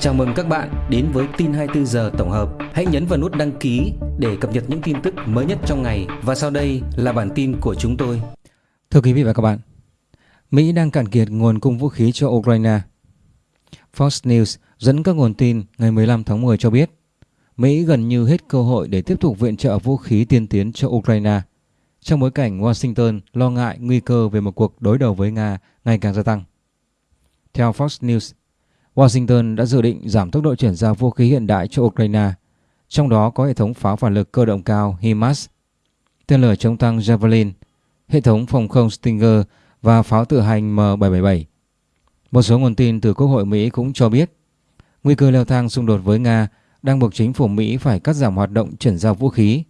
Chào mừng các bạn đến với tin 24 giờ tổng hợp. Hãy nhấn vào nút đăng ký để cập nhật những tin tức mới nhất trong ngày và sau đây là bản tin của chúng tôi. Thưa quý vị và các bạn, Mỹ đang cạn kiệt nguồn cung vũ khí cho Ukraine. Fox News dẫn các nguồn tin ngày 15 tháng 10 cho biết Mỹ gần như hết cơ hội để tiếp tục viện trợ vũ khí tiên tiến cho Ukraine trong bối cảnh Washington lo ngại nguy cơ về một cuộc đối đầu với Nga ngày càng gia tăng. Theo Fox News, Washington đã dự định giảm tốc độ chuyển giao vũ khí hiện đại cho Ukraine, trong đó có hệ thống pháo phản lực cơ động cao HIMARS, tên lửa chống tăng Javelin, hệ thống phòng không Stinger và pháo tự hành M777. Một số nguồn tin từ Quốc hội Mỹ cũng cho biết nguy cơ leo thang xung đột với Nga đang buộc chính phủ Mỹ phải cắt giảm hoạt động chuyển giao vũ khí,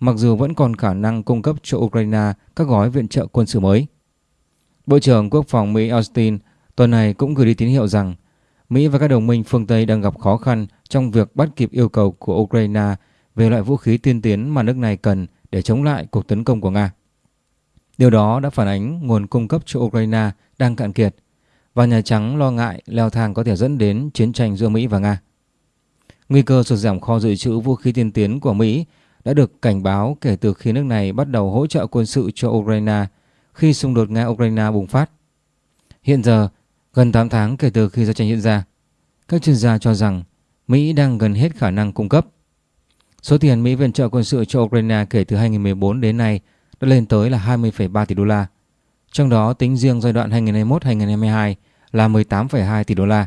mặc dù vẫn còn khả năng cung cấp cho Ukraine các gói viện trợ quân sự mới. Bộ trưởng Quốc phòng Mỹ Austin tuần này cũng gửi đi tín hiệu rằng Mỹ và các đồng minh phương Tây đang gặp khó khăn trong việc bắt kịp yêu cầu của Ukraine về loại vũ khí tiên tiến mà nước này cần để chống lại cuộc tấn công của Nga. Điều đó đã phản ánh nguồn cung cấp cho Ukraine đang cạn kiệt và Nhà Trắng lo ngại leo thang có thể dẫn đến chiến tranh giữa Mỹ và Nga. Nguy cơ sụt giảm kho dự trữ vũ khí tiên tiến của Mỹ đã được cảnh báo kể từ khi nước này bắt đầu hỗ trợ quân sự cho Ukraine khi xung đột Nga-Ukraine bùng phát. Hiện giờ, Gần 8 tháng kể từ khi giao tranh diễn ra, các chuyên gia cho rằng Mỹ đang gần hết khả năng cung cấp. Số tiền Mỹ viện trợ quân sự cho Ukraine kể từ 2014 đến nay đã lên tới là 20,3 tỷ đô la. Trong đó tính riêng giai đoạn 2021-2022 là 18,2 tỷ đô la.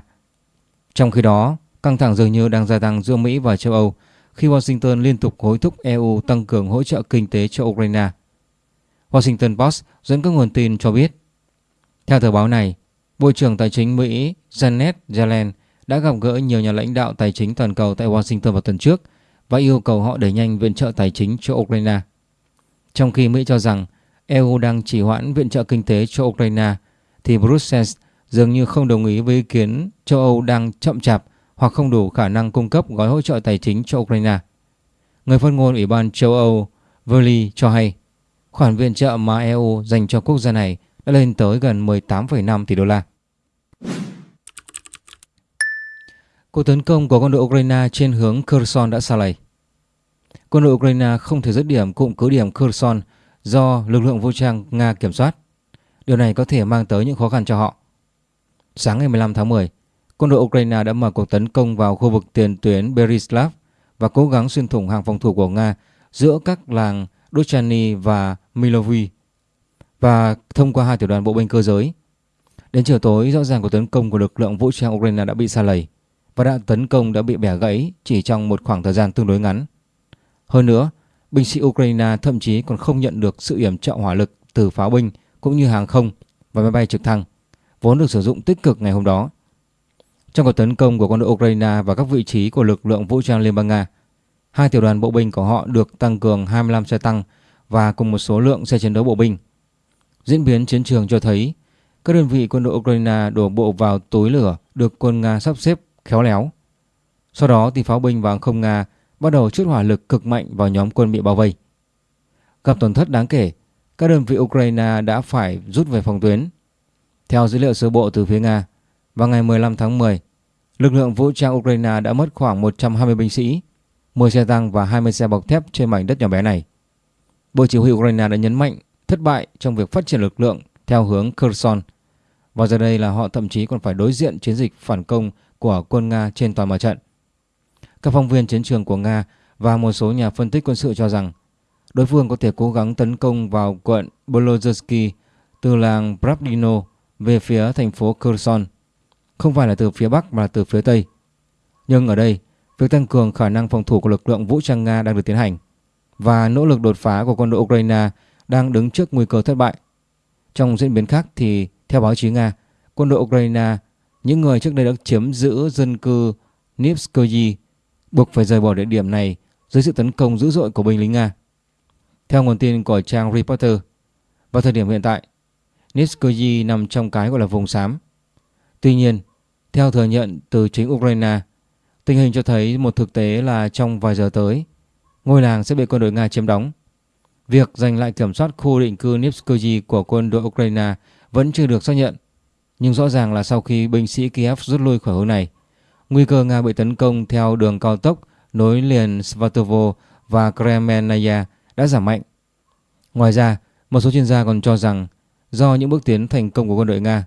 Trong khi đó, căng thẳng dường như đang gia tăng giữa Mỹ và châu Âu khi Washington liên tục hối thúc EU tăng cường hỗ trợ kinh tế cho Ukraine. Washington Post dẫn các nguồn tin cho biết. Theo tờ báo này, Bộ trưởng Tài chính Mỹ Janet Yellen đã gặp gỡ nhiều nhà lãnh đạo tài chính toàn cầu tại Washington vào tuần trước và yêu cầu họ đẩy nhanh viện trợ tài chính cho Ukraine. Trong khi Mỹ cho rằng EU đang chỉ hoãn viện trợ kinh tế cho Ukraine, thì Brussels dường như không đồng ý với ý kiến châu Âu đang chậm chạp hoặc không đủ khả năng cung cấp gói hỗ trợ tài chính cho Ukraine. Người phát ngôn Ủy ban châu Âu Verly cho hay khoản viện trợ mà EU dành cho quốc gia này đã lên tới gần 18,5 tỷ đô la. Cuộc tấn công của quân đội Ukraine trên hướng Kherson đã xa lầy. Quân đội Ukraine không thể dứt điểm cụm cứ điểm Kherson do lực lượng vũ trang Nga kiểm soát. Điều này có thể mang tới những khó khăn cho họ. Sáng ngày 15 tháng 10, quân đội Ukraine đã mở cuộc tấn công vào khu vực tiền tuyến Berislav và cố gắng xuyên thủng hàng phòng thủ của Nga giữa các làng Dochany và Milovy và thông qua hai tiểu đoàn bộ binh cơ giới. Đến chiều tối, rõ ràng cuộc tấn công của lực lượng vũ trang Ukraine đã bị xa lầy và đạn tấn công đã bị bẻ gãy chỉ trong một khoảng thời gian tương đối ngắn. Hơn nữa, binh sĩ Ukraine thậm chí còn không nhận được sự yểm trợ hỏa lực từ pháo binh cũng như hàng không và máy bay trực thăng, vốn được sử dụng tích cực ngày hôm đó. Trong cuộc tấn công của quân đội Ukraine và các vị trí của lực lượng vũ trang Liên bang Nga, hai tiểu đoàn bộ binh của họ được tăng cường 25 xe tăng và cùng một số lượng xe chiến đấu bộ binh. Diễn biến chiến trường cho thấy các đơn vị quân đội Ukraine đổ bộ vào tối lửa được quân Nga sắp xếp khéo léo. Sau đó thì pháo binh và hàng không Nga bắt đầu chút hỏa lực cực mạnh vào nhóm quân bị bao vây. Gặp tổn thất đáng kể, các đơn vị Ukraine đã phải rút về phòng tuyến. Theo dữ liệu sơ bộ từ phía Nga, vào ngày 15 tháng 10, lực lượng vũ trang Ukraine đã mất khoảng 120 binh sĩ, 10 xe tăng và 20 xe bọc thép trên mảnh đất nhỏ bé này. Bộ Chỉ huy Ukraine đã nhấn mạnh thất bại trong việc phát triển lực lượng theo hướng Kherson. Và giờ đây là họ thậm chí còn phải đối diện chiến dịch phản công của quân Nga trên toàn mặt trận. Các phóng viên chiến trường của Nga và một số nhà phân tích quân sự cho rằng đối phương có thể cố gắng tấn công vào quận Bolozhsky từ làng Pravdino về phía thành phố Kherson, không phải là từ phía Bắc mà là từ phía Tây. Nhưng ở đây, việc tăng cường khả năng phòng thủ của lực lượng vũ trang Nga đang được tiến hành và nỗ lực đột phá của quân đội Ukraine đang đứng trước nguy cơ thất bại. Trong diễn biến khác thì theo báo chí Nga, quân đội Ukraine, những người trước đây đã chiếm giữ dân cư Nivskoye buộc phải rời bỏ địa điểm này dưới sự tấn công dữ dội của binh lính Nga. Theo nguồn tin của trang Reporter, vào thời điểm hiện tại, Nivskoye nằm trong cái gọi là vùng xám. Tuy nhiên, theo thừa nhận từ chính Ukraine, tình hình cho thấy một thực tế là trong vài giờ tới, ngôi làng sẽ bị quân đội Nga chiếm đóng. Việc giành lại kiểm soát khu định cư Nivskoye của quân đội Ukraine vẫn chưa được xác nhận. Nhưng rõ ràng là sau khi binh sĩ Kiev rút lui khỏi hướng này, nguy cơ Nga bị tấn công theo đường cao tốc nối liền Svatovo và Kremenaya đã giảm mạnh. Ngoài ra, một số chuyên gia còn cho rằng do những bước tiến thành công của quân đội Nga,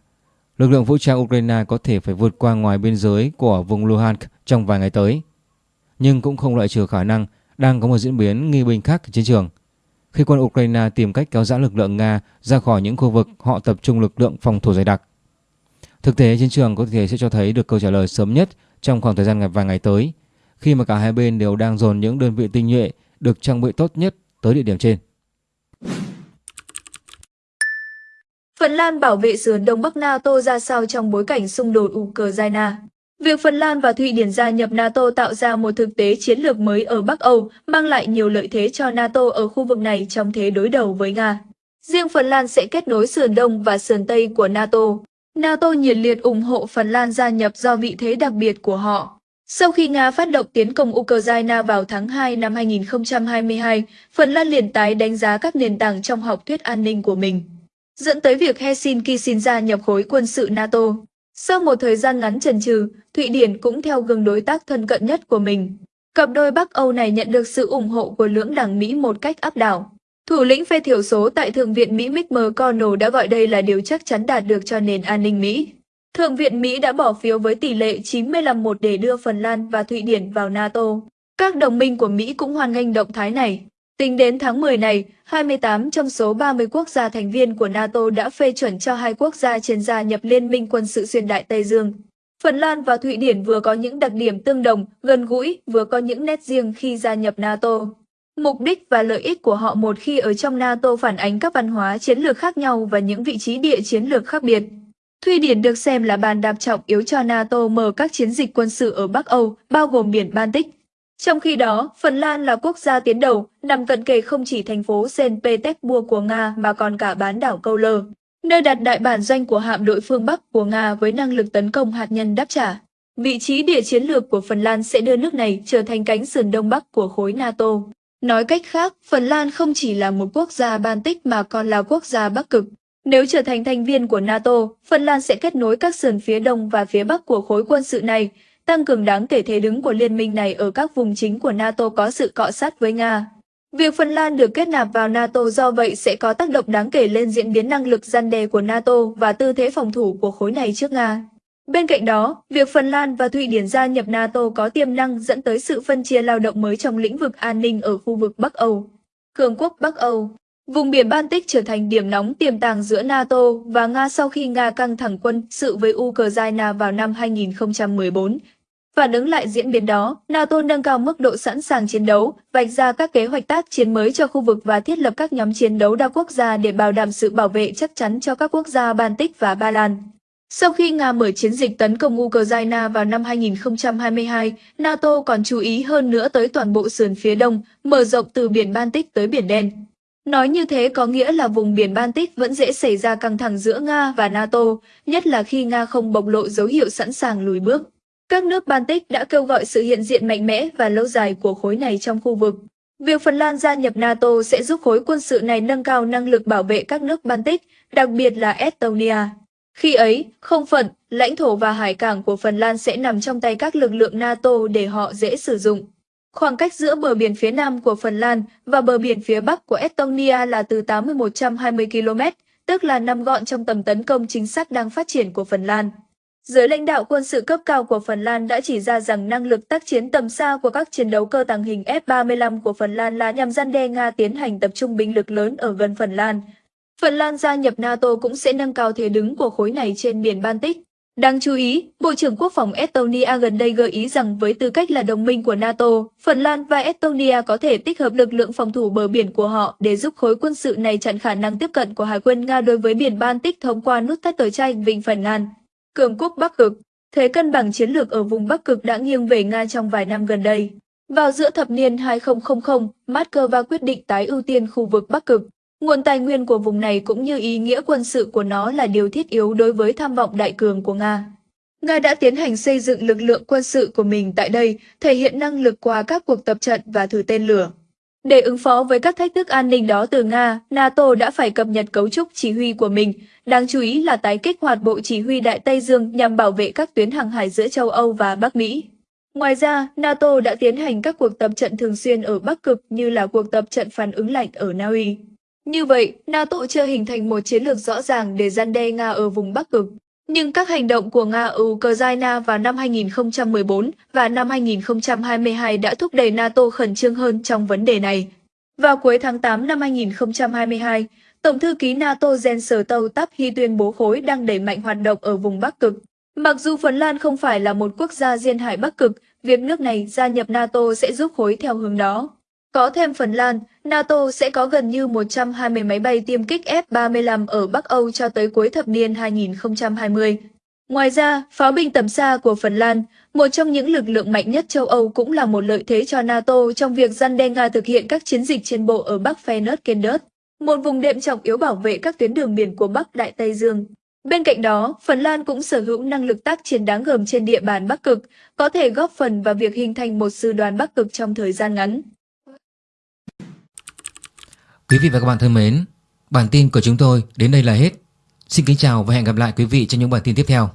lực lượng vũ trang Ukraine có thể phải vượt qua ngoài biên giới của vùng Luhansk trong vài ngày tới. Nhưng cũng không loại trừ khả năng đang có một diễn biến nghi binh khác trên trường khi quân Ukraine tìm cách kéo giãn lực lượng Nga ra khỏi những khu vực họ tập trung lực lượng phòng thủ dày đặc. Thực tế, chiến trường có thể sẽ cho thấy được câu trả lời sớm nhất trong khoảng thời gian vài ngày tới, khi mà cả hai bên đều đang dồn những đơn vị tinh nhuệ được trang bị tốt nhất tới địa điểm trên. Phần Lan bảo vệ sườn Đông Bắc NATO ra sao trong bối cảnh xung đột Ukraine? Việc Phần Lan và Thụy Điển gia nhập NATO tạo ra một thực tế chiến lược mới ở Bắc Âu, mang lại nhiều lợi thế cho NATO ở khu vực này trong thế đối đầu với Nga. Riêng Phần Lan sẽ kết nối sườn Đông và sườn Tây của NATO. NATO nhiệt liệt ủng hộ Phần Lan gia nhập do vị thế đặc biệt của họ. Sau khi Nga phát động tiến công Ukraine vào tháng 2 năm 2022, Phần Lan liền tái đánh giá các nền tảng trong học thuyết an ninh của mình, dẫn tới việc Helsinki xin gia nhập khối quân sự NATO. Sau một thời gian ngắn chần chừ, Thụy Điển cũng theo gương đối tác thân cận nhất của mình. Cặp đôi Bắc Âu này nhận được sự ủng hộ của lưỡng đảng Mỹ một cách áp đảo. Thủ lĩnh phe thiểu số tại Thượng viện Mỹ Mitch McConnell đã gọi đây là điều chắc chắn đạt được cho nền an ninh Mỹ. Thượng viện Mỹ đã bỏ phiếu với tỷ lệ 95-1 để đưa Phần Lan và Thụy Điển vào NATO. Các đồng minh của Mỹ cũng hoan nghênh động thái này. Tính đến tháng 10 này, 28 trong số 30 quốc gia thành viên của NATO đã phê chuẩn cho hai quốc gia trên gia nhập Liên minh quân sự xuyên đại Tây Dương. Phần Lan và Thụy Điển vừa có những đặc điểm tương đồng, gần gũi, vừa có những nét riêng khi gia nhập NATO. Mục đích và lợi ích của họ một khi ở trong NATO phản ánh các văn hóa chiến lược khác nhau và những vị trí địa chiến lược khác biệt. Thụy Điển được xem là bàn đạp trọng yếu cho NATO mở các chiến dịch quân sự ở Bắc Âu, bao gồm biển Baltic. Trong khi đó, Phần Lan là quốc gia tiến đầu, nằm cận kề không chỉ thành phố Saint Petersburg của Nga mà còn cả bán đảo Câu Lơ, nơi đặt đại bản doanh của hạm đội phương Bắc của Nga với năng lực tấn công hạt nhân đáp trả. Vị trí địa chiến lược của Phần Lan sẽ đưa nước này trở thành cánh sườn đông bắc của khối NATO. Nói cách khác, Phần Lan không chỉ là một quốc gia Baltic mà còn là quốc gia Bắc Cực. Nếu trở thành thành viên của NATO, Phần Lan sẽ kết nối các sườn phía đông và phía bắc của khối quân sự này, tăng cường đáng kể thế đứng của liên minh này ở các vùng chính của NATO có sự cọ sát với Nga. Việc Phần Lan được kết nạp vào NATO do vậy sẽ có tác động đáng kể lên diễn biến năng lực gian đe của NATO và tư thế phòng thủ của khối này trước Nga. Bên cạnh đó, việc Phần Lan và Thụy Điển gia nhập NATO có tiềm năng dẫn tới sự phân chia lao động mới trong lĩnh vực an ninh ở khu vực Bắc Âu. Cường quốc Bắc Âu Vùng biển Baltic trở thành điểm nóng tiềm tàng giữa NATO và Nga sau khi Nga căng thẳng quân sự với Ukraine vào năm 2014, Phản ứng lại diễn biến đó, NATO nâng cao mức độ sẵn sàng chiến đấu, vạch ra các kế hoạch tác chiến mới cho khu vực và thiết lập các nhóm chiến đấu đa quốc gia để bảo đảm sự bảo vệ chắc chắn cho các quốc gia Baltic và Ba Lan. Sau khi Nga mở chiến dịch tấn công Ukraine vào năm 2022, NATO còn chú ý hơn nữa tới toàn bộ sườn phía đông, mở rộng từ biển Baltic tới biển Đen. Nói như thế có nghĩa là vùng biển Baltic vẫn dễ xảy ra căng thẳng giữa Nga và NATO, nhất là khi Nga không bộc lộ dấu hiệu sẵn sàng lùi bước. Các nước Baltic đã kêu gọi sự hiện diện mạnh mẽ và lâu dài của khối này trong khu vực. Việc Phần Lan gia nhập NATO sẽ giúp khối quân sự này nâng cao năng lực bảo vệ các nước Baltic, đặc biệt là Estonia. Khi ấy, không phận, lãnh thổ và hải cảng của Phần Lan sẽ nằm trong tay các lực lượng NATO để họ dễ sử dụng. Khoảng cách giữa bờ biển phía nam của Phần Lan và bờ biển phía bắc của Estonia là từ 80-120 km, tức là nằm gọn trong tầm tấn công chính xác đang phát triển của Phần Lan. Giới lãnh đạo quân sự cấp cao của Phần Lan đã chỉ ra rằng năng lực tác chiến tầm xa của các chiến đấu cơ tàng hình F-35 của Phần Lan là nhằm gian đe Nga tiến hành tập trung binh lực lớn ở gần Phần Lan. Phần Lan gia nhập NATO cũng sẽ nâng cao thế đứng của khối này trên biển Baltic. Đáng chú ý, Bộ trưởng Quốc phòng Estonia gần đây gợi ý rằng với tư cách là đồng minh của NATO, Phần Lan và Estonia có thể tích hợp lực lượng phòng thủ bờ biển của họ để giúp khối quân sự này chặn khả năng tiếp cận của Hải quân Nga đối với biển Baltic thông qua nút thắt tờ tranh Vịnh Phần Lan cường quốc Bắc Cực. Thế cân bằng chiến lược ở vùng Bắc Cực đã nghiêng về Nga trong vài năm gần đây. Vào giữa thập niên 2000, Moscow quyết định tái ưu tiên khu vực Bắc Cực. Nguồn tài nguyên của vùng này cũng như ý nghĩa quân sự của nó là điều thiết yếu đối với tham vọng đại cường của Nga. Nga đã tiến hành xây dựng lực lượng quân sự của mình tại đây, thể hiện năng lực qua các cuộc tập trận và thử tên lửa. Để ứng phó với các thách thức an ninh đó từ Nga, NATO đã phải cập nhật cấu trúc chỉ huy của mình, đáng chú ý là tái kích hoạt Bộ Chỉ huy Đại Tây Dương nhằm bảo vệ các tuyến hàng hải giữa châu Âu và Bắc Mỹ. Ngoài ra, NATO đã tiến hành các cuộc tập trận thường xuyên ở Bắc Cực như là cuộc tập trận phản ứng lạnh ở Na Uy. Như vậy, NATO chưa hình thành một chiến lược rõ ràng để gian đe Nga ở vùng Bắc Cực. Nhưng các hành động của Nga ở Ukraine vào năm 2014 và năm 2022 đã thúc đẩy NATO khẩn trương hơn trong vấn đề này. Vào cuối tháng 8 năm 2022, Tổng thư ký NATO Jens Stoltenberg tuyên bố khối đang đẩy mạnh hoạt động ở vùng Bắc Cực. Mặc dù Phần Lan không phải là một quốc gia duyên hải Bắc Cực, việc nước này gia nhập NATO sẽ giúp khối theo hướng đó. Có thêm Phần Lan, NATO sẽ có gần như 120 máy bay tiêm kích F-35 ở Bắc Âu cho tới cuối thập niên 2020. Ngoài ra, pháo binh tầm xa của Phần Lan, một trong những lực lượng mạnh nhất châu Âu cũng là một lợi thế cho NATO trong việc răn đe Nga thực hiện các chiến dịch trên bộ ở Bắc Fenerkendert, một vùng đệm trọng yếu bảo vệ các tuyến đường biển của Bắc Đại Tây Dương. Bên cạnh đó, Phần Lan cũng sở hữu năng lực tác chiến đáng gờm trên địa bàn Bắc Cực, có thể góp phần vào việc hình thành một sư đoàn Bắc Cực trong thời gian ngắn. Quý vị và các bạn thân mến, bản tin của chúng tôi đến đây là hết. Xin kính chào và hẹn gặp lại quý vị trong những bản tin tiếp theo.